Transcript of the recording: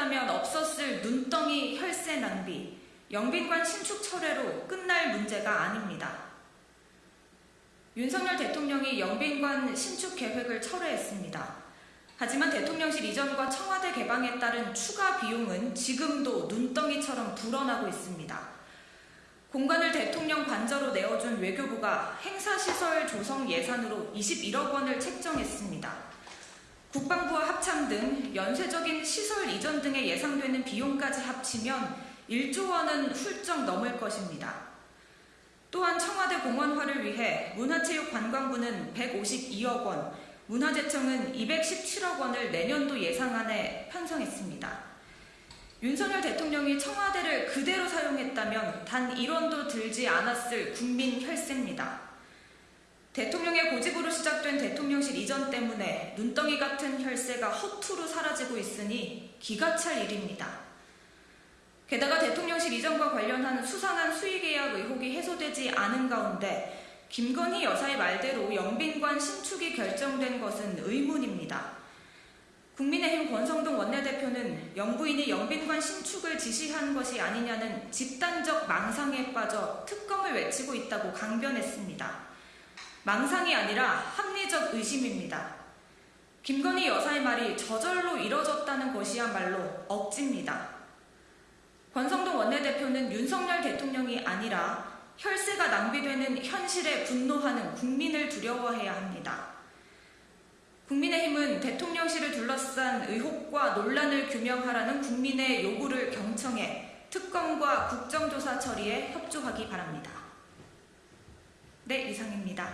사용했다면 없었을 눈덩이 혈세 낭비, 영빈관 신축 철회로 끝날 문제가 아닙니다. 윤석열 대통령이 영빈관 신축 계획을 철회했습니다. 하지만 대통령실 이전과 청와대 개방에 따른 추가 비용은 지금도 눈덩이처럼 불어나고 있습니다. 공간을 대통령 관저로 내어준 외교부가 행사시설 조성 예산으로 21억 원을 책정했습니다. 국방부와 합 참등 연쇄적인 시설 이전 등에 예상되는 비용까지 합치면 1조 원은 훌쩍 넘을 것입니다. 또한 청와대 공원화를 위해 문화체육관광부는 152억 원, 문화재청은 217억 원을 내년도 예상안에 편성했습니다. 윤석열 대통령이 청와대를 그대로 사용했다면 단 1원도 들지 않았을 국민 혈세입니다. 대통령의 고집으로 시작된 대통령실 이전 때문에 눈덩이 같은 혈세가 허투루 사라지고 있으니 기가 찰 일입니다. 게다가 대통령실 이전과 관련한 수상한 수의계약 의혹이 해소되지 않은 가운데 김건희 여사의 말대로 영빈관 신축이 결정된 것은 의문입니다. 국민의힘 권성동 원내대표는 영부인이 영빈관 신축을 지시한 것이 아니냐는 집단적 망상에 빠져 특검을 외치고 있다고 강변했습니다. 망상이 아니라 합리적 의심입니다. 김건희 여사의 말이 저절로 이뤄졌다는 것이야말로 억지입니다. 권성동 원내대표는 윤석열 대통령이 아니라 혈세가 낭비되는 현실에 분노하는 국민을 두려워해야 합니다. 국민의힘은 대통령실을 둘러싼 의혹과 논란을 규명하라는 국민의 요구를 경청해 특검과 국정조사 처리에 협조하기 바랍니다. 네, 이상입니다.